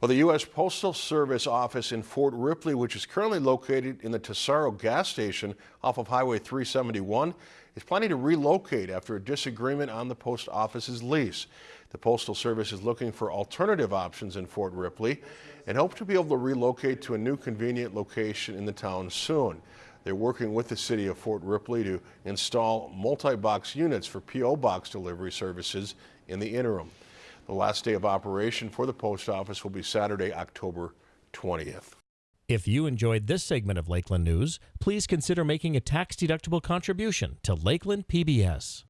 Well, the U.S. Postal Service office in Fort Ripley, which is currently located in the Tesoro gas station off of Highway 371, is planning to relocate after a disagreement on the post office's lease. The Postal Service is looking for alternative options in Fort Ripley and hope to be able to relocate to a new convenient location in the town soon. They're working with the city of Fort Ripley to install multi-box units for P.O. box delivery services in the interim. The last day of operation for the post office will be Saturday, October 20th. If you enjoyed this segment of Lakeland News, please consider making a tax-deductible contribution to Lakeland PBS.